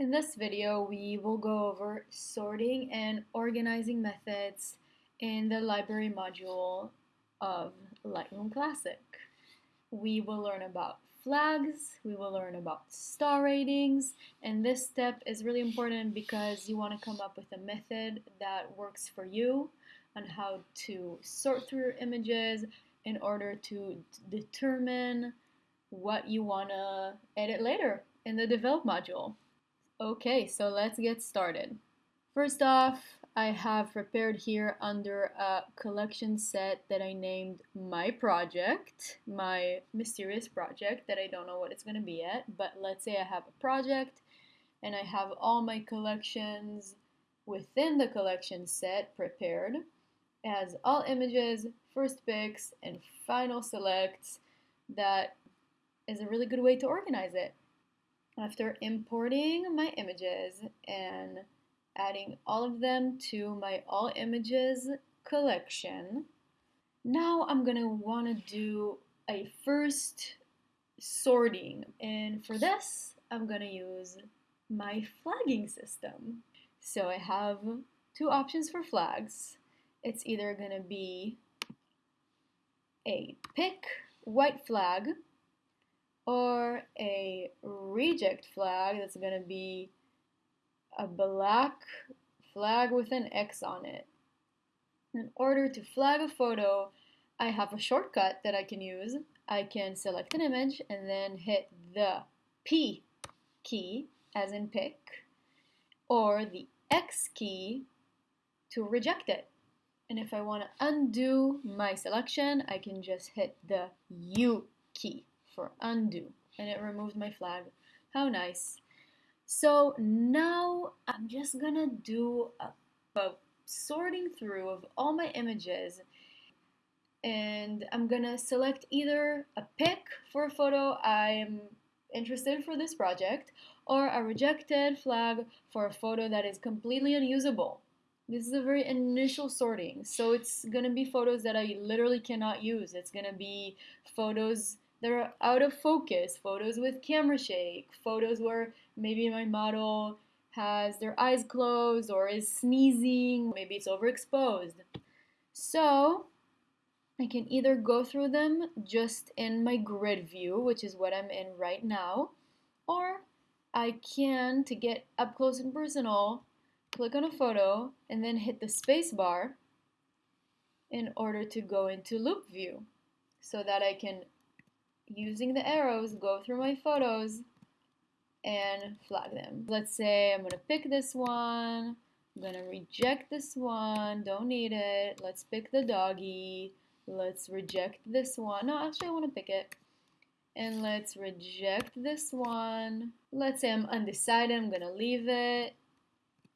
In this video, we will go over sorting and organizing methods in the library module of Lightroom Classic. We will learn about flags, we will learn about star ratings, and this step is really important because you want to come up with a method that works for you on how to sort through your images in order to determine what you want to edit later in the develop module. Okay, so let's get started. First off, I have prepared here under a collection set that I named my project, my mysterious project that I don't know what it's going to be yet, but let's say I have a project and I have all my collections within the collection set prepared as all images, first picks, and final selects that is a really good way to organize it. After importing my images and adding all of them to my all images collection, now I'm gonna wanna do a first sorting. And for this, I'm gonna use my flagging system. So I have two options for flags. It's either gonna be a pick white flag or a reject flag that's going to be a black flag with an X on it. In order to flag a photo, I have a shortcut that I can use. I can select an image and then hit the P key, as in pick, or the X key to reject it. And if I want to undo my selection, I can just hit the U key for undo and it removed my flag. How nice. So now I'm just gonna do a, a sorting through of all my images and I'm gonna select either a pick for a photo I'm interested for this project or a rejected flag for a photo that is completely unusable. This is a very initial sorting, so it's gonna be photos that I literally cannot use. It's gonna be photos they're out of focus, photos with camera shake, photos where maybe my model has their eyes closed or is sneezing, maybe it's overexposed. So I can either go through them just in my grid view, which is what I'm in right now, or I can, to get up close and personal, click on a photo and then hit the space bar in order to go into loupe view so that I can using the arrows, go through my photos and flag them. Let's say I'm to pick this one. I'm to reject this one. Don't need it. Let's pick the doggy. Let's reject this one. No, actually I want to pick it. And let's reject this one. Let's say I'm undecided. I'm to leave it.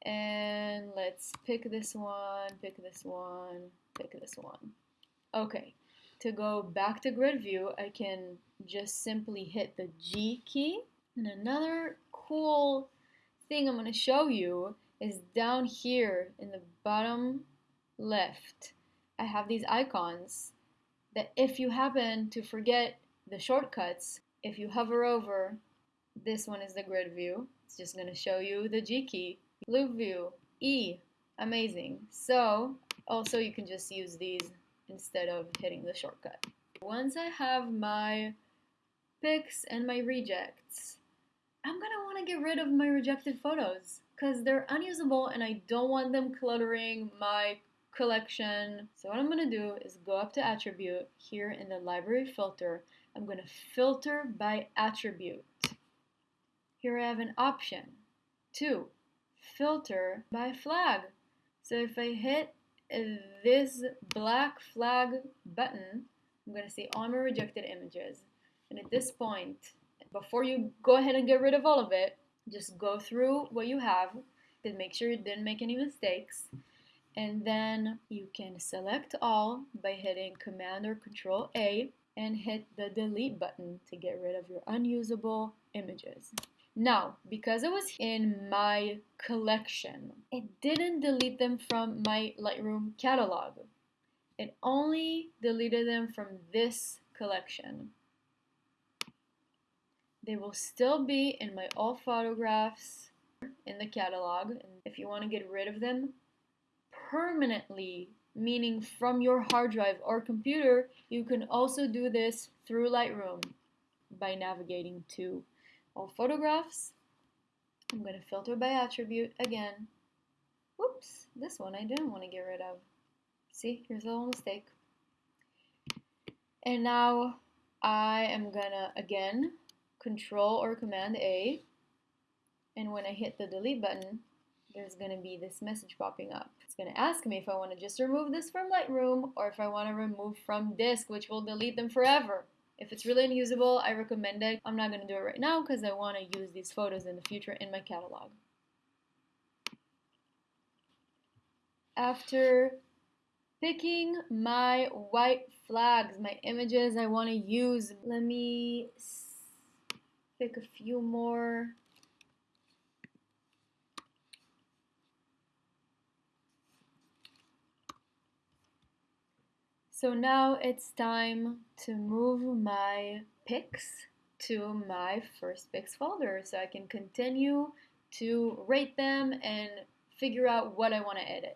And let's pick this one, pick this one, pick this one. Okay, to go back to grid view, I can just simply hit the G key. And another cool thing I'm going to show you is down here in the bottom left. I have these icons that if you happen to forget the shortcuts, if you hover over, this one is the grid view. It's just going to show you the G key. Loupe view, E, amazing. So also you can just use these instead of hitting the shortcut. Once I have my picks and my rejects, I'm gonna wanna get rid of my rejected photos because they're unusable and I don't want them cluttering my collection. So what I'm gonna do is go up to attribute here in the library filter. I'm gonna filter by attribute. Here I have an option. Two, filter by flag. So if I hit this black flag button, I'm going to say all my rejected images. And at this point, before you go ahead and get rid of all of it, just go through what you have and make sure you didn't make any mistakes. And then you can select all by hitting Command or Control A and hit the delete button to get rid of your unusable images. Now, because it was in my collection, it didn't delete them from my Lightroom catalog. It only deleted them from this collection. They will still be in my all photographs in the catalog. And if you want to get rid of them permanently, meaning from your hard drive or computer, you can also do this through Lightroom by navigating to all photographs. I'm going to filter by attribute again. Whoops, this one I didn't want to get rid of. See, here's a little mistake. And now I am gonna, again, Control or Command A. And when I hit the delete button, there's gonna be this message popping up. It's gonna ask me if I wanna just remove this from Lightroom or if I wanna remove from disk, which will delete them forever. If it's really unusable, I recommend it. I'm not gonna do it right now because I wanna use these photos in the future in my catalog. After picking my white flags, my images I want to use. Let me pick a few more. So now it's time to move my pics to my first picks folder so I can continue to rate them and figure out what I want to edit.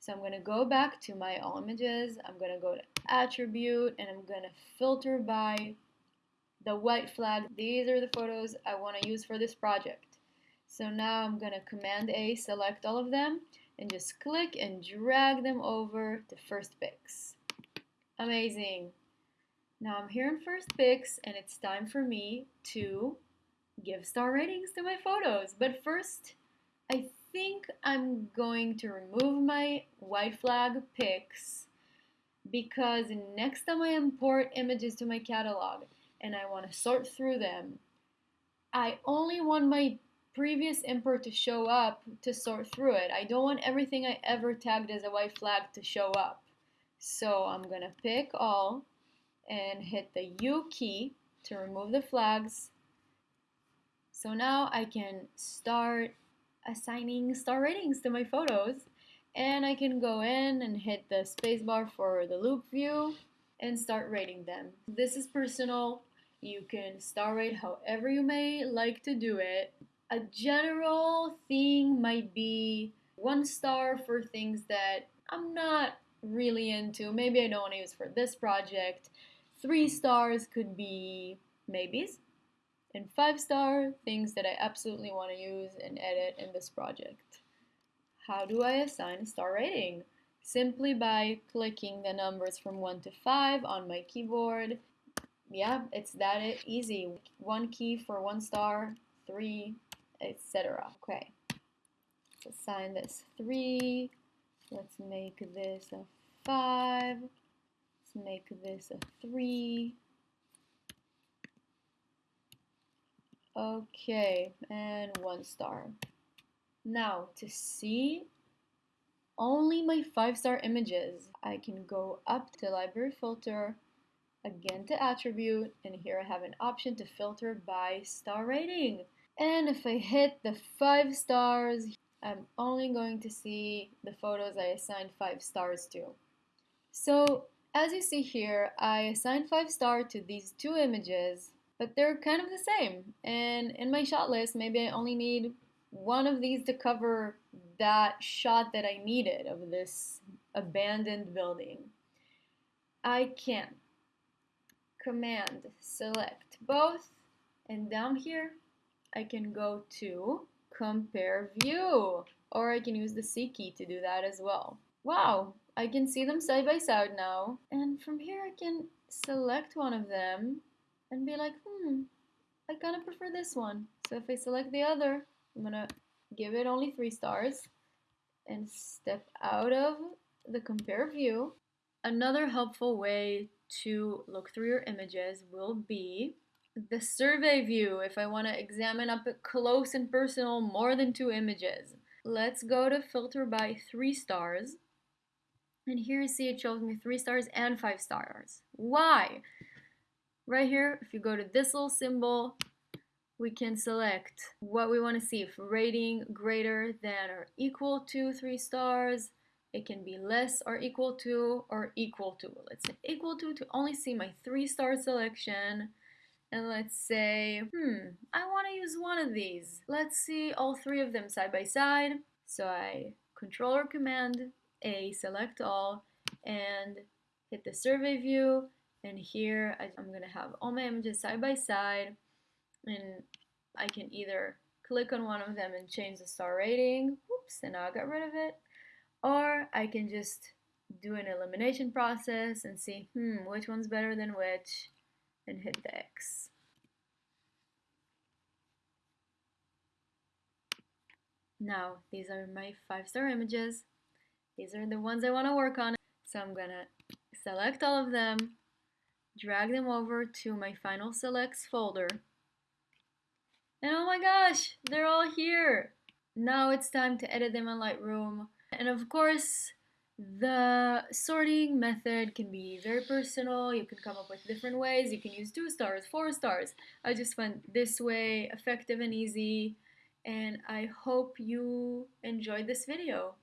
So I'm going to go back to my all images. I'm going to go to attribute and I'm going to filter by the white flag. These are the photos I want to use for this project. So now I'm going to command A, select all of them and just click and drag them over to first picks. Amazing. Now I'm here in first picks and it's time for me to give star ratings to my photos. But first, I think I'm going to remove my white flag pics because next time I import images to my catalog and I want to sort through them, I only want my previous import to show up to sort through it. I don't want everything I ever tagged as a white flag to show up. So I'm going to pick all and hit the U key to remove the flags. So now I can start assigning star ratings to my photos and I can go in and hit the spacebar for the loupe view and start rating them. This is personal. You can star rate however you may like to do it. A general thing might be one star for things that I'm not really into. Maybe I don't want to use for this project. Three stars could be maybes and five star things that I absolutely want to use and edit in this project. How do I assign a star rating? Simply by clicking the numbers from 1 to 5 on my keyboard. Yeah, it's that easy. One key for one star, three, etc. Okay, let's assign this 3. Let's make this a 5. Let's make this a 3. Okay, and one star. Now, to see only my five-star images, I can go up to library filter, again to attribute, and here I have an option to filter by star rating. And if I hit the five stars, I'm only going to see the photos I assigned five stars to. So as you see here, I assigned five star to these two images but they're kind of the same. And in my shot list, maybe I only need one of these to cover that shot that I needed of this abandoned building. I can command select both and down here I can go to compare view or I can use the C key to do that as well. Wow, I can see them side by side now and from here I can select one of them and be like, hmm, I kind of prefer this one. So if I select the other, I'm to give it only three stars and step out of the compare view. Another helpful way to look through your images will be the survey view if I want to examine up close and personal more than two images. Let's go to filter by three stars. And here you see it shows me three stars and five stars. Why? Right here, if you go to this little symbol, we can select what we want to see. If rating greater than or equal to three stars, it can be less or equal to or equal to. Let's say equal to to only see my three star selection. And let's say, hmm, I want to use one of these. Let's see all three of them side by side. So I control or command A, select all, and hit the survey view. And here I'm going to have all my images side by side. And I can either click on one of them and change the star rating. Oops, and now I got rid of it. Or I can just do an elimination process and see, hmm, which one's better than which, and hit the X. Now, these are my five-star images. These are the ones I want to work on. So I'm to select all of them, drag them over to my final selects folder. And oh my gosh, they're all here. Now it's time to edit them in Lightroom. And of course, the sorting method can be very personal. You can come up with different ways. You can use two stars, four stars. I just went this way, effective and easy. And I hope you enjoyed this video.